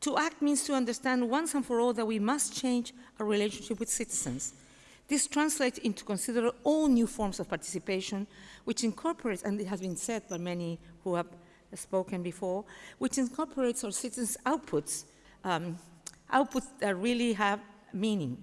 To act means to understand once and for all that we must change our relationship with citizens. This translates into considering all new forms of participation, which incorporates, and it has been said by many who have spoken before, which incorporates our citizens' outputs, um, outputs that really have meaning.